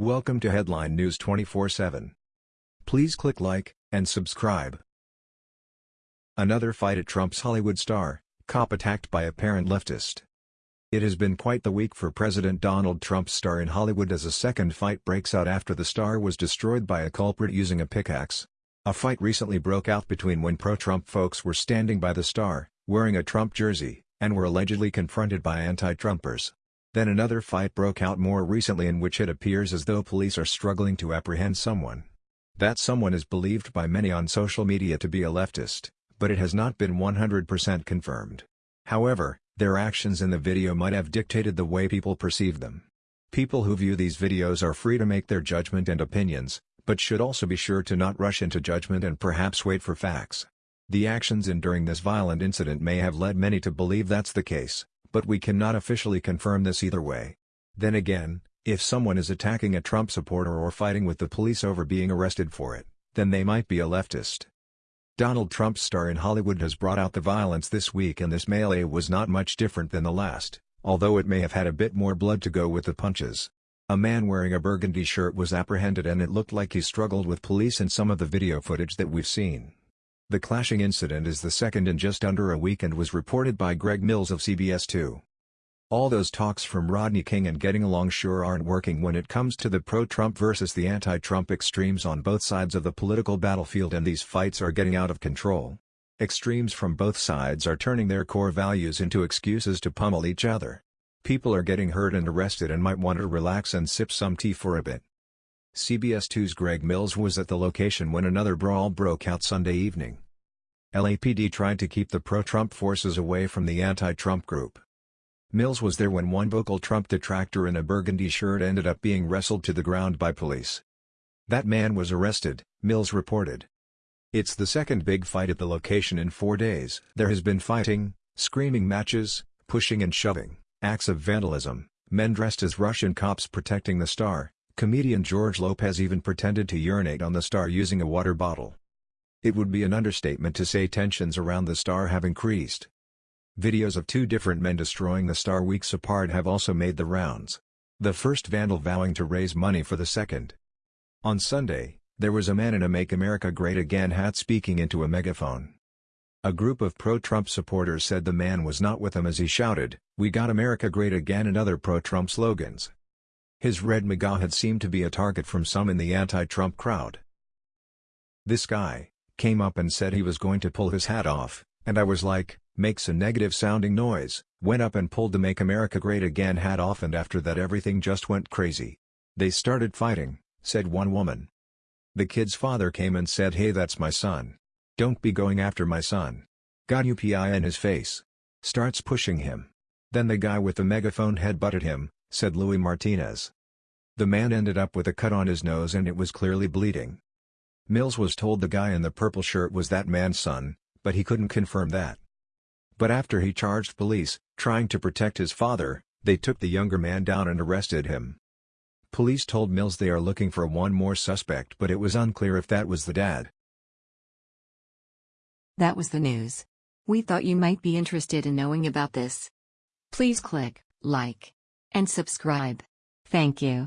Welcome to Headline News 24/7. Please click like and subscribe. Another fight at Trump's Hollywood star, cop attacked by apparent leftist. It has been quite the week for President Donald Trump's star in Hollywood as a second fight breaks out after the star was destroyed by a culprit using a pickaxe. A fight recently broke out between when pro-Trump folks were standing by the star, wearing a Trump jersey, and were allegedly confronted by anti-Trumpers. Then another fight broke out more recently in which it appears as though police are struggling to apprehend someone. That someone is believed by many on social media to be a leftist, but it has not been 100% confirmed. However, their actions in the video might have dictated the way people perceive them. People who view these videos are free to make their judgment and opinions, but should also be sure to not rush into judgment and perhaps wait for facts. The actions in during this violent incident may have led many to believe that's the case, but we cannot officially confirm this either way. Then again, if someone is attacking a Trump supporter or fighting with the police over being arrested for it, then they might be a leftist. Donald Trump's star in Hollywood has brought out the violence this week and this melee was not much different than the last, although it may have had a bit more blood to go with the punches. A man wearing a burgundy shirt was apprehended and it looked like he struggled with police in some of the video footage that we've seen. The clashing incident is the second in just under a week and was reported by Greg Mills of CBS 2. All those talks from Rodney King and getting along sure aren't working when it comes to the pro-Trump versus the anti-Trump extremes on both sides of the political battlefield and these fights are getting out of control. Extremes from both sides are turning their core values into excuses to pummel each other. People are getting hurt and arrested and might want to relax and sip some tea for a bit. CBS 2's Greg Mills was at the location when another brawl broke out Sunday evening. LAPD tried to keep the pro-Trump forces away from the anti-Trump group. Mills was there when one vocal Trump detractor in a burgundy shirt ended up being wrestled to the ground by police. That man was arrested, Mills reported. It's the second big fight at the location in four days. There has been fighting, screaming matches, pushing and shoving, acts of vandalism, men dressed as Russian cops protecting the star, Comedian George Lopez even pretended to urinate on the star using a water bottle. It would be an understatement to say tensions around the star have increased. Videos of two different men destroying the star weeks apart have also made the rounds. The first vandal vowing to raise money for the second. On Sunday, there was a man in a Make America Great Again hat speaking into a megaphone. A group of pro-Trump supporters said the man was not with them as he shouted, We got America Great Again and other pro-Trump slogans. His red MAGA had seemed to be a target from some in the anti-Trump crowd. This guy, came up and said he was going to pull his hat off, and I was like, makes a negative sounding noise, went up and pulled the Make America Great Again hat off and after that everything just went crazy. They started fighting, said one woman. The kid's father came and said hey that's my son. Don't be going after my son. Got UPI in his face. Starts pushing him. Then the guy with the megaphone head butted him, said Louis Martinez. The man ended up with a cut on his nose and it was clearly bleeding. Mills was told the guy in the purple shirt was that man's son, but he couldn't confirm that. But after he charged police, trying to protect his father, they took the younger man down and arrested him. Police told Mills they are looking for one more suspect but it was unclear if that was the dad. That was the news. We thought you might be interested in knowing about this. Please click like and subscribe. Thank you.